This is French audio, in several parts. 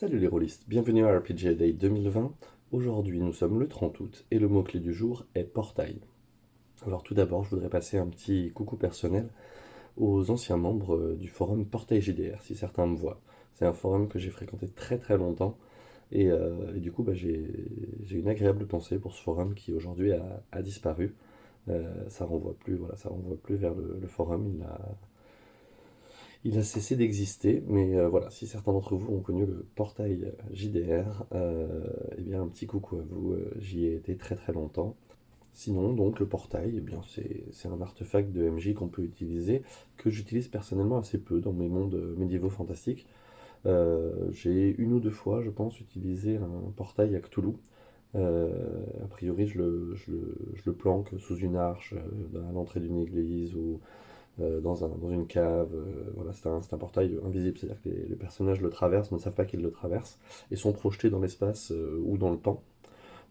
Salut les rôlistes, bienvenue à RPG Day 2020. Aujourd'hui nous sommes le 30 août et le mot-clé du jour est portail. Alors tout d'abord je voudrais passer un petit coucou personnel aux anciens membres euh, du forum Portail JDR, si certains me voient. C'est un forum que j'ai fréquenté très très longtemps et, euh, du coup bah, j'ai une agréable pensée pour ce forum qui aujourd'hui a, disparu. Euh, ça renvoie plus, voilà, ça renvoie plus vers le, le forum, il a, il a cessé d'exister, mais euh, voilà, si certains d'entre vous ont connu le portail JDR, euh, eh bien un petit coucou à vous, euh, j'y ai été très très longtemps. Sinon, donc, le portail, eh bien c'est un artefact de MJ qu'on peut utiliser, que j'utilise personnellement assez peu dans mes mondes médiévaux fantastiques. J'ai une ou deux fois, je pense, utilisé un portail à Cthulhu. a priori, je le, je, le, planque sous une arche, à l'entrée d'une église, ou euh, dans, une cave. Euh, voilà, c'est un, portail invisible, c'est-à-dire que les, personnages le traversent, ne savent pas qu'ils le traversent, et sont projetés dans l'espace euh, ou dans le temps.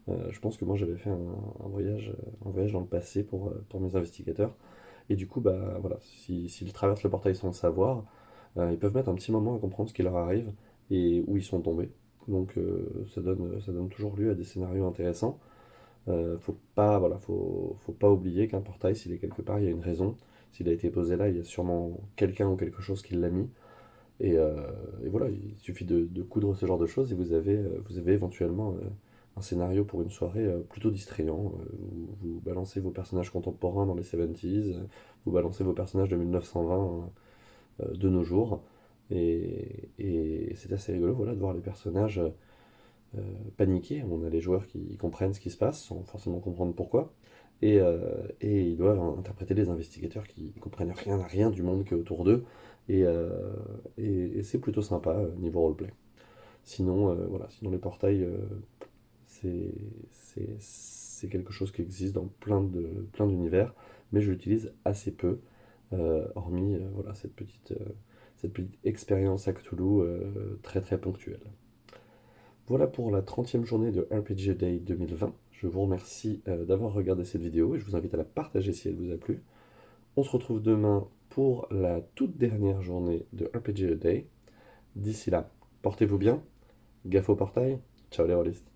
je pense que moi j'avais fait un, voyage, un voyage dans le passé pour, pour mes investigateurs. Et du coup, bah, voilà, s'ils traversent le portail sans le savoir, ils peuvent mettre un petit moment à comprendre ce qui leur arrive et où ils sont tombés. Donc ça, donne, ça donne toujours lieu à des scénarios intéressants. Faut pas, voilà, faut, faut pas oublier qu'un portail, s'il est quelque part, il y a une raison. S'il a été posé là, il y a sûrement quelqu'un ou quelque chose qui l'a mis. Et, euh, voilà, il suffit de, coudre ce genre de choses et vous avez, euh, vous avez éventuellement euh, un scénario pour une soirée plutôt distrayant. Vous, vous, balancez vos personnages contemporains dans les 70s, vous balancez vos personnages de 1920 de nos jours. Et, et c'est assez rigolo voilà, de voir les personnages paniquer. On a les joueurs qui comprennent ce qui se passe sans forcément comprendre pourquoi. Euh, et, ils doivent interpréter des investigateurs qui ne comprennent rien à rien du monde qui est autour d'eux. Et, euh, c'est plutôt sympa euh, niveau roleplay. Sinon, voilà, sinon les portails, c'est quelque chose qui existe dans plein d'univers, plein mais je l'utilise assez peu, hormis cette, petite, cette petite expérience à Cthulhu très très ponctuelle. Voilà pour la 30e journée de RPG Day 2020. Je vous remercie euh, d'avoir regardé cette vidéo et je vous invite à la partager si elle vous a plu. On se retrouve demain pour la toute dernière journée de RPG Day. D'ici là, portez-vous bien, gaffe au portail, ciao les rôlistes